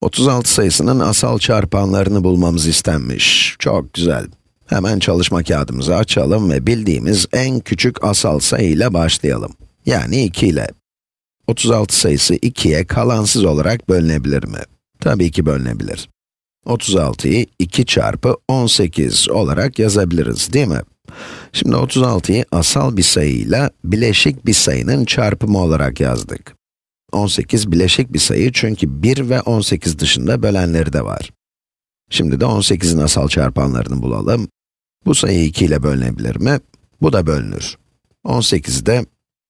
36 sayısının asal çarpanlarını bulmamız istenmiş. Çok güzel. Hemen çalışma kağıdımızı açalım ve bildiğimiz en küçük asal sayı ile başlayalım. Yani 2 ile. 36 sayısı 2'ye kalansız olarak bölünebilir mi? Tabii ki bölünebilir. 36'yı 2 çarpı 18 olarak yazabiliriz, değil mi? Şimdi 36'yı asal bir sayıyla bileşik bir sayının çarpımı olarak yazdık. 18 bileşik bir sayı çünkü 1 ve 18 dışında bölenleri de var. Şimdi de 18'in asal çarpanlarını bulalım. Bu sayı 2 ile bölünebilir mi? Bu da bölünür. 18'i de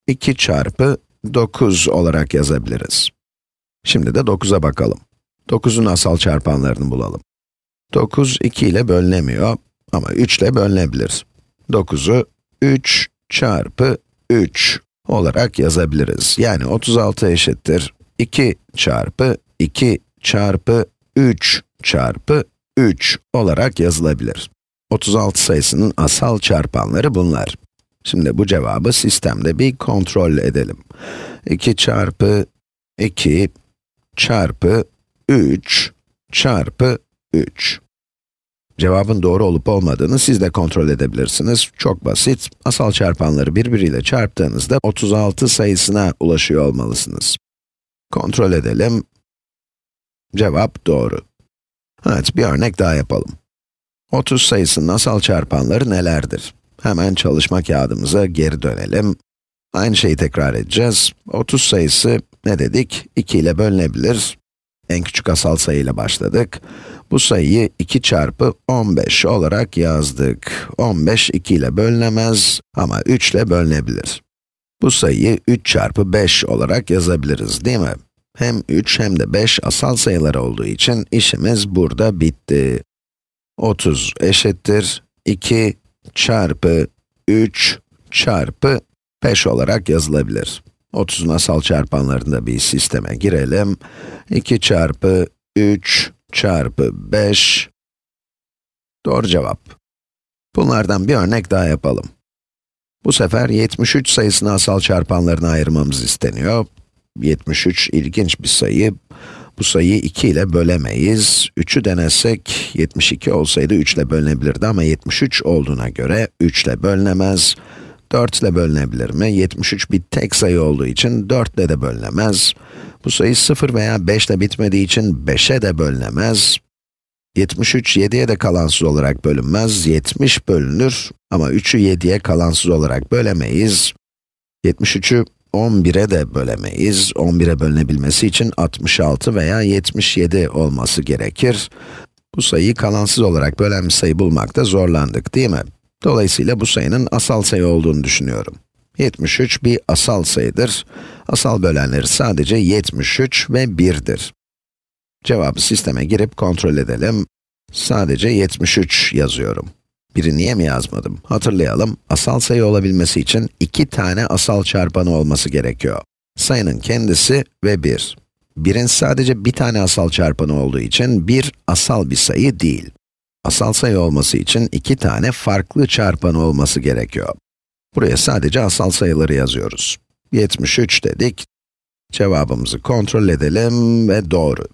2 çarpı 9 olarak yazabiliriz. Şimdi de 9'a bakalım. 9'un asal çarpanlarını bulalım. 9, 2 ile bölünemiyor ama 3 ile bölünebilir. 9'u 3 çarpı 3 olarak yazabiliriz. Yani 36 eşittir 2 çarpı 2 çarpı 3 çarpı 3 olarak yazılabilir. 36 sayısının asal çarpanları bunlar. Şimdi bu cevabı sistemde bir kontrol edelim. 2 çarpı 2 çarpı 3 çarpı 3. Cevabın doğru olup olmadığını siz de kontrol edebilirsiniz. Çok basit. Asal çarpanları birbiriyle çarptığınızda 36 sayısına ulaşıyor olmalısınız. Kontrol edelim. Cevap doğru. Evet, bir örnek daha yapalım. 30 sayısının asal çarpanları nelerdir? Hemen çalışma kağıdımıza geri dönelim. Aynı şeyi tekrar edeceğiz. 30 sayısı ne dedik? 2 ile bölünebilir. En küçük asal sayıyla başladık. Bu sayıyı 2 çarpı 15 olarak yazdık. 15 2 ile bölünemez ama 3 ile bölünebilir. Bu sayıyı 3 çarpı 5 olarak yazabiliriz değil mi? Hem 3 hem de 5 asal sayılar olduğu için işimiz burada bitti. 30 eşittir 2 çarpı 3 çarpı 5 olarak yazılabilir. 30'un asal çarpanlarında bir sisteme girelim. 2 çarpı 3 çarpı 5. Doğru cevap. Bunlardan bir örnek daha yapalım. Bu sefer 73 sayısını asal çarpanlarına ayırmamız isteniyor. 73 ilginç bir sayı. Bu sayıyı 2 ile bölemeyiz. 3'ü denesek, 72 olsaydı 3 ile bölünebilirdi ama 73 olduğuna göre 3 ile bölünemez. 4 ile bölünebilir mi? 73 bir tek sayı olduğu için 4 ile de bölünemez. Bu sayı 0 veya 5 ile bitmediği için 5'e de bölünemez. 73, 7'ye de kalansız olarak bölünmez. 70 bölünür ama 3'ü 7'ye kalansız olarak bölemeyiz. 73'ü 11'e de bölemeyiz. 11'e bölünebilmesi için 66 veya 77 olması gerekir. Bu sayıyı kalansız olarak bölen bir sayı bulmakta zorlandık değil mi? Dolayısıyla bu sayının asal sayı olduğunu düşünüyorum. 73 bir asal sayıdır. Asal bölenleri sadece 73 ve 1'dir. Cevabı sisteme girip kontrol edelim. Sadece 73 yazıyorum. Biri niye mi yazmadım? Hatırlayalım, asal sayı olabilmesi için iki tane asal çarpanı olması gerekiyor. Sayının kendisi ve 1. 1'in sadece bir tane asal çarpanı olduğu için 1 asal bir sayı değil. Asal sayı olması için iki tane farklı çarpanı olması gerekiyor. Buraya sadece asal sayıları yazıyoruz. 73 dedik. Cevabımızı kontrol edelim ve doğru.